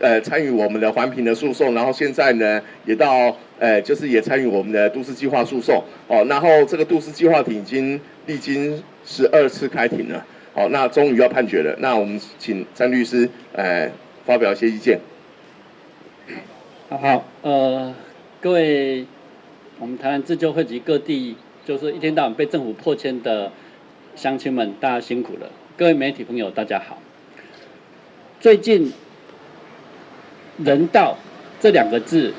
呃参与我们的环评的诉讼，然后现在呢也到呃就是也参与我们的都市计划诉讼哦，然后这个都市计划庭已经历经十二次开庭了，好，那终于要判决了，那我们请张律师呃发表一些意见。好，呃，各位我们台湾自救会及各地就是一天到晚被政府破迁的乡亲们，大家辛苦了。各位媒体朋友，大家好。最近“人道”这两个字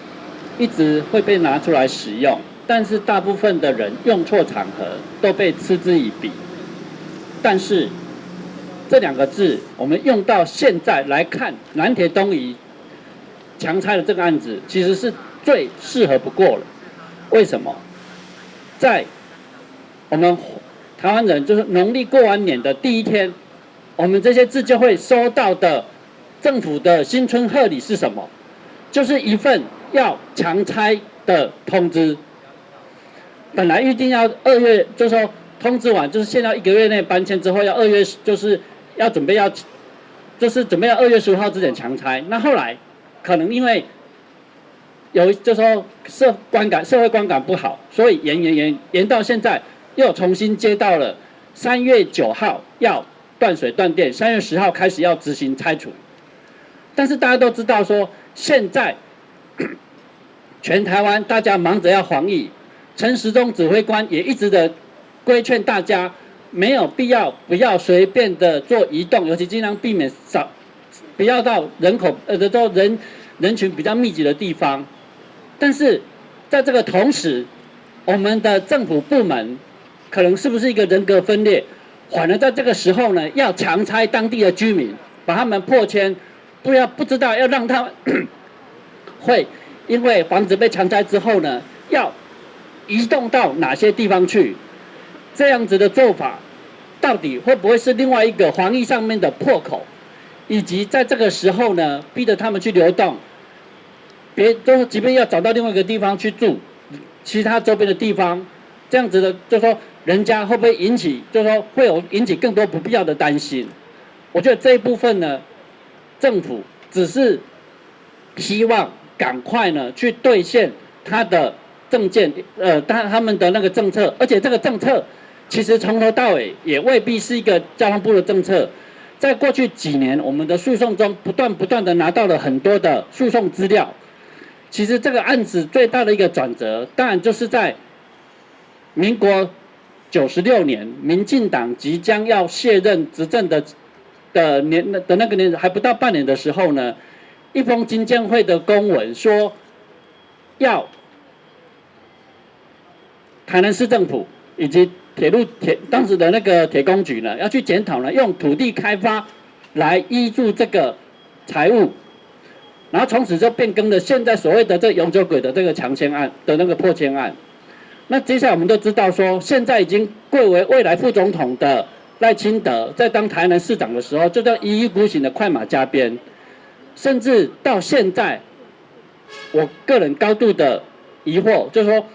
一直会被拿出来使用，但是大部分的人用错场合，都被嗤之以鼻。但是这两个字，我们用到现在来看，南铁东移强拆的这个案子，其实是最适合不过了。为什么？在我们。台湾人就是农历过完年的第一天，我们这些自救会收到的政府的新春贺礼是什么？就是一份要强拆的通知。本来预定要二月，就说通知完，就是现在一个月内搬迁之后要二月，就是要准备要，就是准备要二月十五号之前强拆。那后来可能因为有就说社观感社会观感不好，所以延延延延到现在。又重新接到了三月九号要断水断电，三月十号开始要执行拆除。但是大家都知道说，现在 全台湾大家忙着要防疫，陈时中指挥官也一直的规劝大家，没有必要不要随便的做移动，尤其尽量避免少，不要到人口呃的都人人群比较密集的地方。但是在这个同时，我们的政府部门。可能是不是一个人格分裂？反而在这个时候呢，要强拆当地的居民，把他们破迁，不要不知道要让他 会因为房子被强拆之后呢，要移动到哪些地方去？这样子的做法，到底会不会是另外一个防疫上面的破口？以及在这个时候呢，逼着他们去流动，别就是即便要找到另外一个地方去住，其他周边的地方，这样子的就说。人家会不会引起，就说会有引起更多不必要的担心？我觉得这一部分呢，政府只是希望赶快呢去兑现他的政见，呃，他他们的那个政策，而且这个政策其实从头到尾也未必是一个交通部的政策。在过去几年，我们的诉讼中不断不断的拿到了很多的诉讼资料。其实这个案子最大的一个转折，当然就是在民国。九十六年，民进党即将要卸任执政的的年的那个年还不到半年的时候呢，一封金建会的公文说，要台南市政府以及铁路铁当时的那个铁工局呢，要去检讨呢，用土地开发来依住这个财务，然后从此就变更了现在所谓的这永久轨的这个强迁案的那个破迁案。那接下来我们都知道，说现在已经贵为未来副总统的赖清德，在当台南市长的时候，就叫一意孤行的快马加鞭，甚至到现在，我个人高度的疑惑，就是说，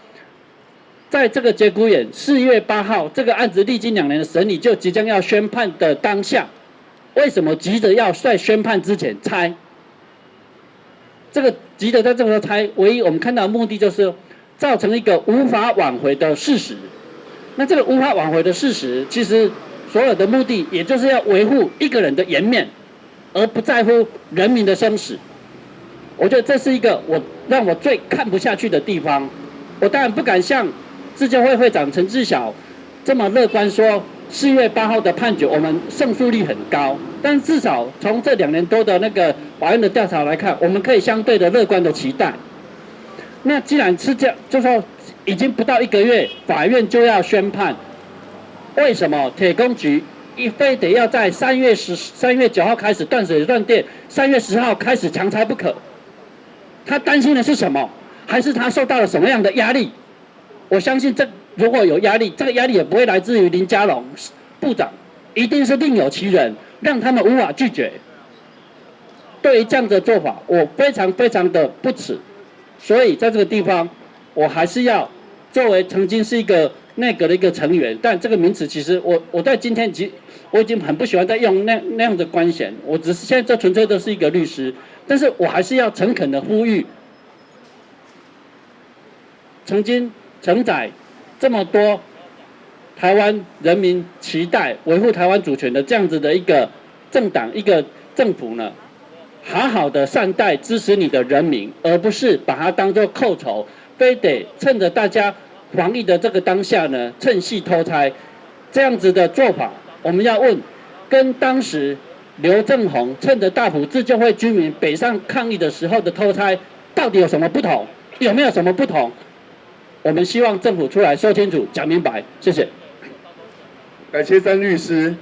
在这个节骨眼，四月八号这个案子历经两年的审理，就即将要宣判的当下，为什么急着要在宣判之前拆？这个急着在这个时候拆，唯一我们看到的目的就是。造成一个无法挽回的事实，那这个无法挽回的事实，其实所有的目的，也就是要维护一个人的颜面，而不在乎人民的生死。我觉得这是一个我让我最看不下去的地方。我当然不敢像自救会会长陈志晓这么乐观说，四月八号的判决我们胜诉率很高，但至少从这两年多的那个法院的调查来看，我们可以相对的乐观的期待。那既然是这样，就说已经不到一个月，法院就要宣判，为什么铁工局一非得要在三月十三月九号开始断水断电，三月十号开始强拆不可？他担心的是什么？还是他受到了什么样的压力？我相信这如果有压力，这个压力也不会来自于林佳龙部长，一定是另有其人，让他们无法拒绝。对于这样的做法，我非常非常的不耻。所以在这个地方，我还是要作为曾经是一个内阁的一个成员，但这个名词其实我我在今天已我已经很不喜欢再用那那样的官衔，我只是现在这纯粹都是一个律师，但是我还是要诚恳的呼吁，曾经承载这么多台湾人民期待维护台湾主权的这样子的一个政党一个政府呢，好好的善待支持你的人民，而不是把它当做寇仇，非得趁着大家。防疫的这个当下呢，趁隙偷拆，这样子的做法，我们要问，跟当时刘正宏趁着大埔自救会居民北上抗议的时候的偷拆，到底有什么不同？有没有什么不同？我们希望政府出来说清楚、讲明白。谢谢。感谢曾律师。